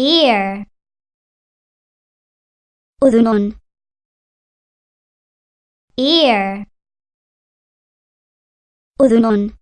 ear. أذن ear. أذن